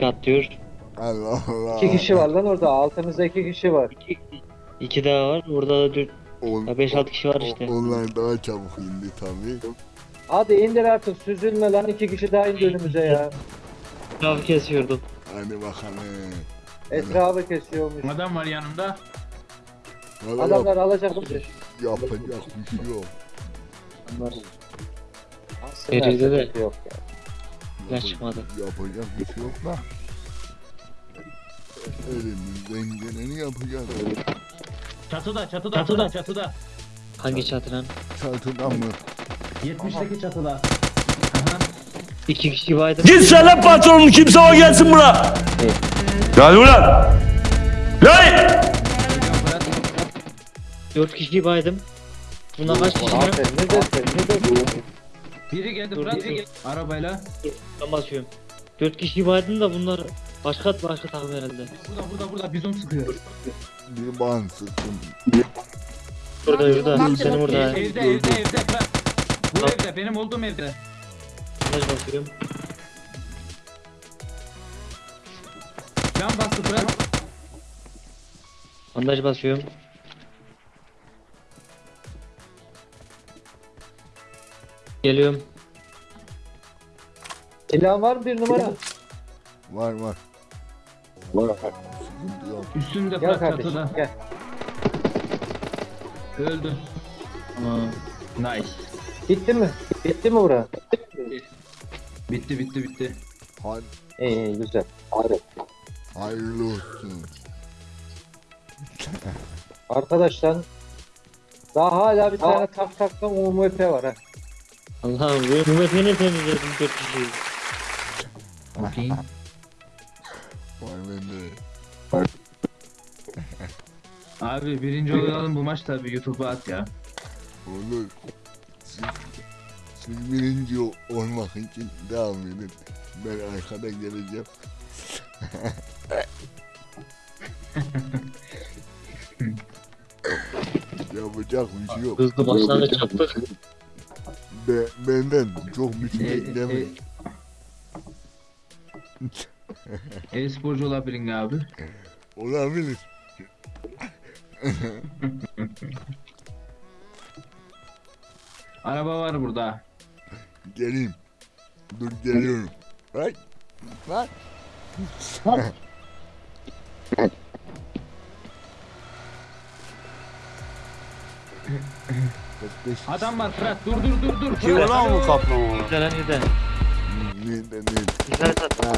sahilinin 3 kişi atlıyor. Allah Allah. İki kişi var lan orada. Altımızda iki kişi var. 2 2 daha var. Orada da 4 On- Ya beş, altı kişi var işte. Onlar daha çabuk indi tabii. Hadi indir artık süzülme lan iki kişi daha indi önümüze ya. Trafik kesiyordum. Hadi bakalım. Etrafı kesiyormuş. Adam var yanımda. Valla Adamlar yap, alacak bizi. yapacak bir şey yok. Aslında Geride de. Yok ya. Çıkmadı. Yapacak bir şey yok da. Elimizden geleni yapacağız. Çatıda çatıda çatıda çatıda. Hangi çatı lan? Çatıdan mı? 70'teki çatıda. Aha. 2 kişi baydım. Git söyle patronun kimse o gelsin buna. Gel ulan. Lan! 4 kişi baydım. Buna kaç kişi lan? Aferin ne dersin ne dersin? Biri geldi Dur, Fırat. dur, dur. Arabayla. Ben basıyorum. 4 kişi baydım da bunlar başka başka takım herhalde. Burada burada burada bizon sıkıyor. Bir ban sıktım. Burada burada. A burada. Evde evde evde Fırat. Bu evde benim olduğum evde. Bandaj basıyorum. Can bastı Fırat. Bandaj basıyorum. Geliyorum. Silahın var mı bir numara? Var var. Var. Sıkıntı yok. Üstünde Gel Fırat kardeşim çatıda. gel. Öldü. Tamam. Nice. Bitti mi? Bitti mi bura? Bitti bitti bitti. Hadi İyi iyi güzel. Hadi. hayırlı olsun. Arkadaşlar daha hala bir tane tak taktan UMP var ha. Allah'ım bu mümetini temizledim 4 kişiyi. Okey. Var bende. Abi birinci olalım bu maç tabi YouTube'a at ya. Olur. Siz, siz birinci ol- olmak için devam edin. Ben arkada geleceğim. Yapacak bir şey yok. Hızlı başlangıç yaptık. Be, benden çok bir şey E, beklemeyin. e, E-sporcu olabilirin abi. Olabilir. Araba var burada. Geleyim. Dur geliyorum. Ay. Lan. Adam var Fırat dur dur dur dur. Kim Fırat, lan bu kaplama? Lan. Nerede nerede? Güzel tat. Ha,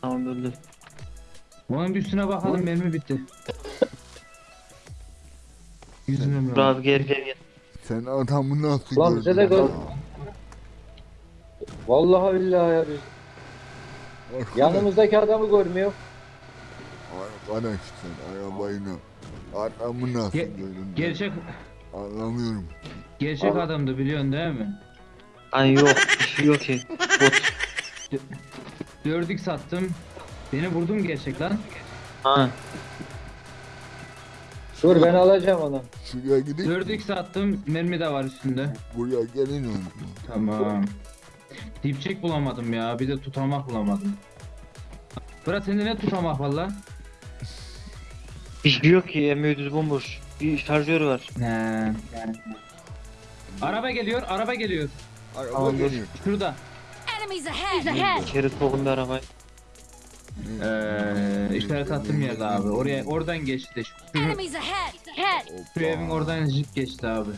Tamam öldü. Onun bir üstüne bakalım mermi bitti. Yüzüne Dur abi gel gel gel. Sen adamı nasıl Lan bize de gördün gör. Vallahi billahi ya biz. Arkadaş, Yanımızdaki adamı görmüyor. arkadaş sen arabayla adamı nasıl Ge-? Gerçek Anlamıyorum. gerçek adamdı biliyorsun değil mi? Ay yok bir şey yok ki. Bot. 4x sattım. Beni vurdum gerçek lan. Ha. Dur ben alacağım onu. Şuraya gidip 4x attım. Mermi de var üstünde. buraya gelin onu. Tamam. Dipçek bulamadım ya. Bir de tutamak bulamadım. Fırat sende ne tutamak var lan? Bir şey yok ki M100 bomboş. Bir şarjör var. He. Araba geliyor, araba geliyor. Araba Tamam, geliyor. Şurada. Enemies ahead! ahead! Şerit sokun bir arabaya. Ee, işaret attım yerde abi. Oraya oradan geçti. Şu, Enemies ahead! Ahead! şu evin oradan jip geçti abi.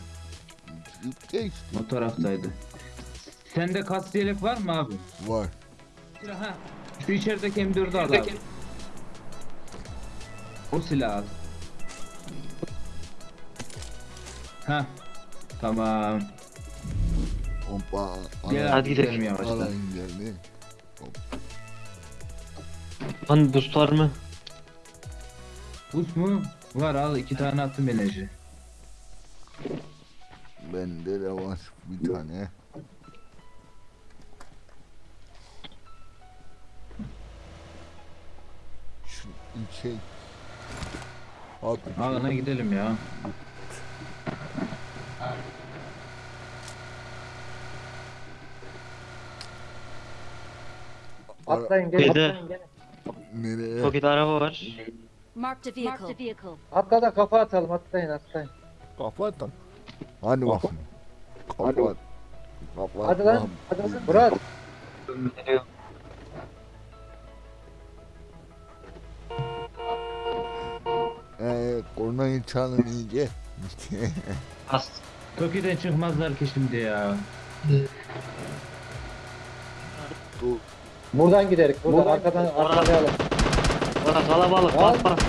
Jip geçti. O taraftaydı. Sende kas yelek var mı abi? Var. Ha. Şu içerideki M4'ü al abi. O silah al. Ha. Tamam. Hoppa. Gel Hadi gidelim. yavaştan. geldi. Lan boost var mı? Buz mu? Var al iki tane attım enerji. Bende de var bir tane. Şu şey. Abi Alana gidelim ya. Atlayın gelin. Şeyde- Atlayın gelin. nereye? Paket araba var. Marked a vehicle. Marked a vehicle. Atla da kafa atalım atlayın atlayın. Kafa atan. Hadi bakın. Kafa at. Kafa Hadi lan. at. Hadi lan. Murat. Eee kornayı çalın iyice. As. Toki'den çıkmazlar ki şimdi ya. Dur. Buradan gidelim. Buradan Buradan- arkadan arkalayalım. Orada kalabalık. Al. Bas bas.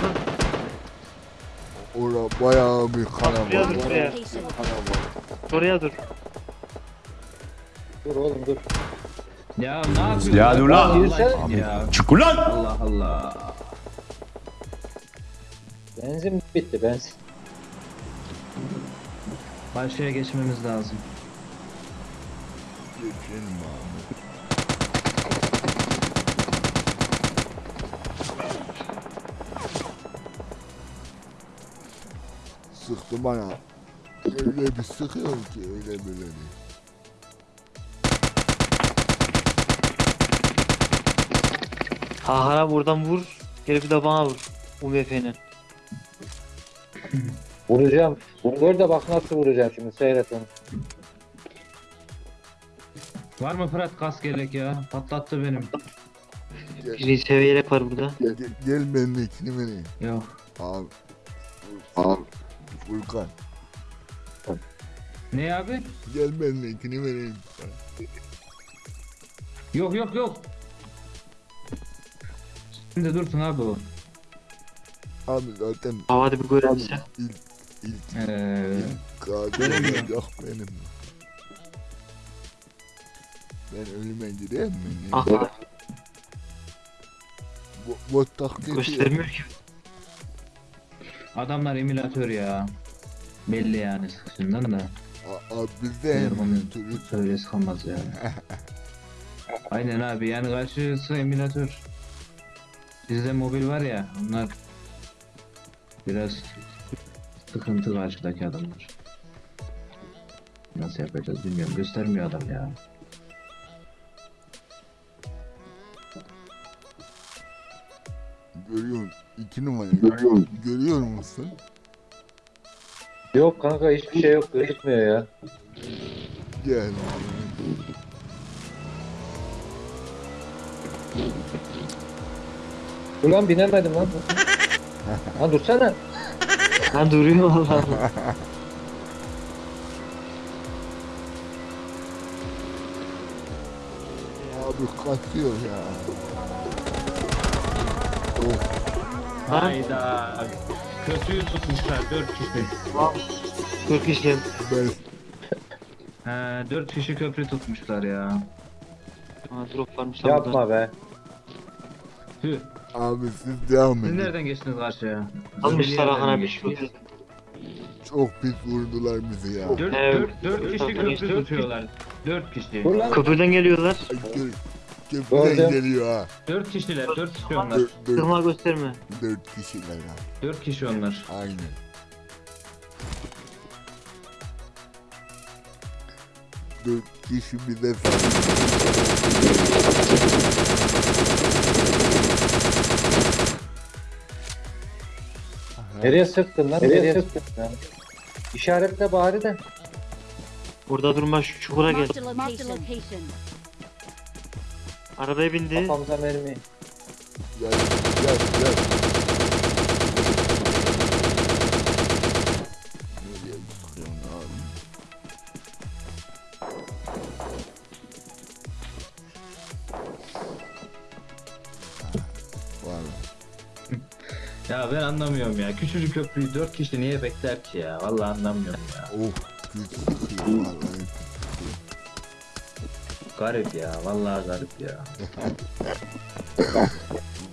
Ora bayağı bir kalabalık. Oraya dur. Dur oğlum dur. Ya ne yapıyorsun? Ya dur lan. Çık ulan. Allah Allah. Benzin bitti benzin. Karşıya geçmemiz lazım. Geçelim abi. Sıktı bana. Öyle bir sıkıyor ki öyle böyle değil. Hahara buradan vur. Geri bir de bana vur. UMP'nin. Vuracağım. Gör de bak nasıl vuracağım şimdi seyret onu. Var mı Fırat kas gerek ya? Patlattı benim. Bir seviye var burada. Gel, gel benimkini vereyim. Yok. Abi. Abi. Furkan. Ne abi? Gel benimkini vereyim. Yok yok yok. Şimdi dursun abi o. Abi zaten Havada bir görebilse. ilk ilk Ee, ilk olacak benim. Ben ölüme gireyim mi? Ah Bu, bu taktiği göstermiyor ki. adamlar emülatör ya. Belli yani sıkışından da. A- Abi bizde onu türü söylesi kalmaz yani. Aynen abi yani karşısı emülatör. Bizde mobil var ya onlar biraz sıkıntı karşıdaki adamlar. Nasıl yapacağız bilmiyorum göstermiyor adam ya. görüyorsun. iki numara görüyor, görüyor musun? Yok kanka hiçbir şey yok gözükmüyor ya. Gel. Ulan binemedim lan. Lan dursana. Lan duruyor Allah Allah. Abi kaçıyor ya. Of. Hayda. Kötüyü tutmuşlar 4 kişi. 40 kişi. Ben He 4 kişi köprü tutmuşlar ya. Ha, drop varmış lan burada. Yapma be. Tüh. Abi siz devam Siz edin. nereden geçtiniz karşıya? Almışlar abi geçtiniz? şu. Çok pis vurdular bizi ya. 4 Evet. 4 4 kişi köprü tutuyorlar. 4 kişi. Lan. Köprüden geliyorlar. Ay, gö- Köprüden Gördüm. geliyor ha. 4 kişiler, 4 kişi onlar. Dört, dört, Kırma gösterme. dört kişiler ha. 4 kişi onlar. Aynen. Dört kişi bize Nereye sıktın lan? Nereye, sıktın? lan? İşaretle bari de. Burada durma şu çukura gel. Arabaya bindi. Kafamıza mermi. Gel gel gel. Ya ben anlamıyorum ya. Küçücük köprüyü 4 kişi niye bekler ki ya? Vallahi anlamıyorum ya. Sıkıyor. Garip ya. Vallahi garip ya.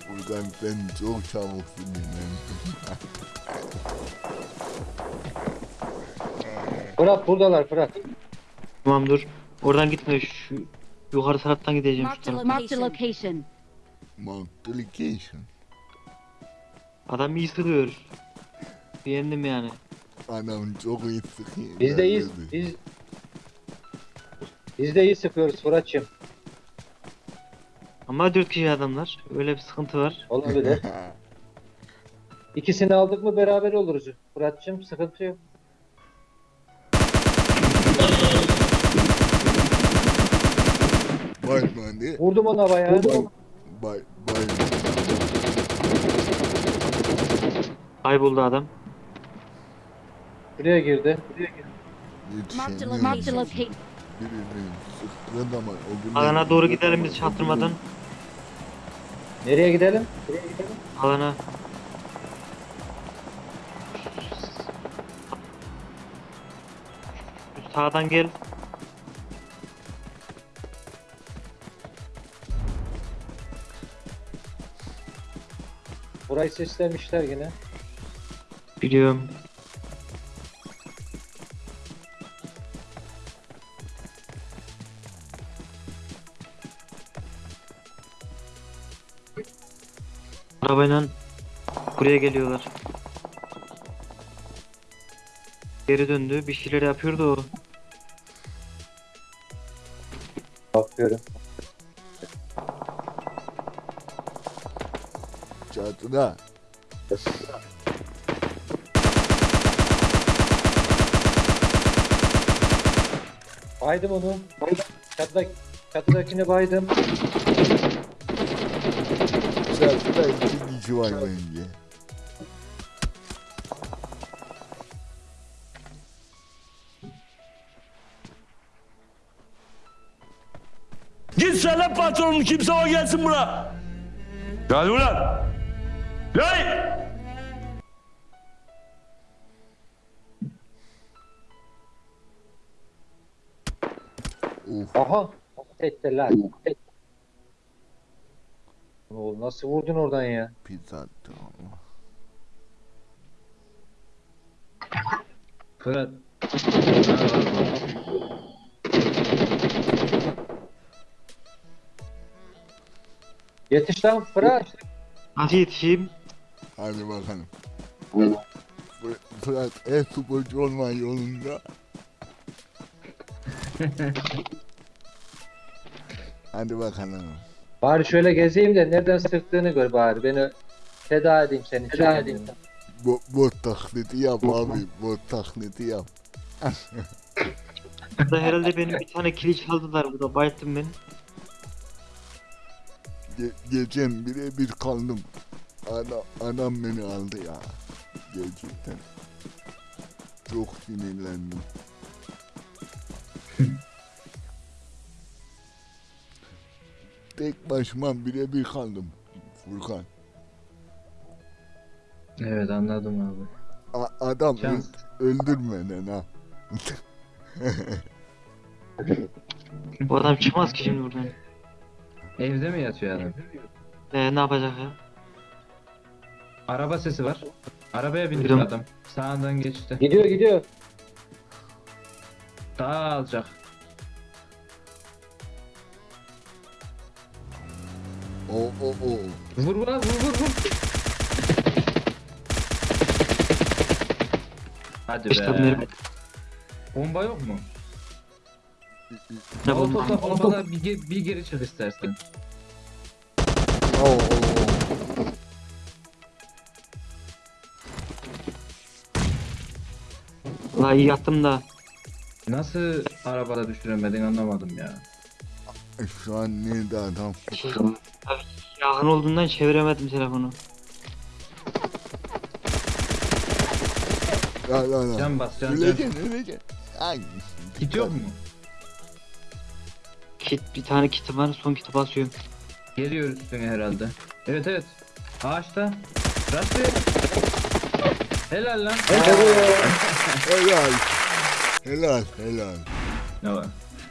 Furkan sen çok çabuksun benim. Fırat buradalar Fırat. Tamam dur. Oradan gitme. Şu yukarı taraftan gideceğim. Şu Marked a tarafa. location. Multiplication. Adam iyi sıkıyor. Beğendim yani. Anam çok iyi sıkıyor. Biz de iyiyiz. Biz biz de iyi sıkıyoruz Fırat'cığım. Ama 4 kişi adamlar. Öyle bir sıkıntı var. Olabilir. İkisini aldık mı beraber oluruz. Fırat'cığım sıkıntı yok. Bay bani. Vurdum ona bayağı. Bay bay. Kayboldu adam. Buraya girdi. Marked a Yetişemiyorum. Marked a location. Birini o gün Alana doğru gidelim biz çaktırmadan. Nereye gidelim? Nereye gidelim? Alana. Sağdan gel. Burayı seslemişler yine. Biliyorum. Arabayla buraya geliyorlar. Geri döndü. Bir şeyler yapıyordu o. Bakıyorum. Çatıda. Baydım onu. Çatıda, çatıdakini baydım. Çatıda iki kişi var bence. Git söyle patronun kimse o gelsin buna. Gel ulan. Gel. Aha. Ettiler. Et. Oğlum nasıl vurdun oradan ya? Pizza attı ama. Fırat. Yetiş lan Fırat. Nasıl yetişeyim? Hadi bakalım. Fır- Fırat e-sporcu olma yolunda. Hadi bakalım. Bari şöyle gezeyim de nereden sıktığını gör bari. Beni feda edeyim seni. Feda edeyim. Bo bot taklidi yap abi. Bot taklidi yap. Burada herhalde benim bir tane kili çaldılar burada. Bayılttım ben. Ge geçen birebir kaldım. Adam, adam beni aldı ya. Gerçekten. Çok sinirlendim. Tek başıma birebir kaldım. Furkan. Evet anladım abi. A- adam Şans. öldürmeden ha. Bu adam çıkmaz ki şimdi buradan. Evde mi yatıyor adam? Ee, ne yapacak ya? Araba sesi var. Arabaya Duydum. adam. Sağından geçti. Gidiyor gidiyor. Daha alacak. O o o. Vur vur vur vur vur. Hadi be. Bomba yok mu? ne bulmam. Molotofla bombala bir, ge- bir geri çık istersen. O o o. Valla iyi yattım da. Nasıl arabada düşüremedin anlamadım ya. Şu an nerede adam? Yakın olduğundan çeviremedim telefonu. La la la. Can bas can can. Öleceksin öleceksin. Ay. Kit yok mu? Kit bir tane kiti var son kiti basıyorum. Geliyor üstüne herhalde. Evet evet. Ağaçta. Rastlı. Helal lan. Helal. Helal helal. Ne var?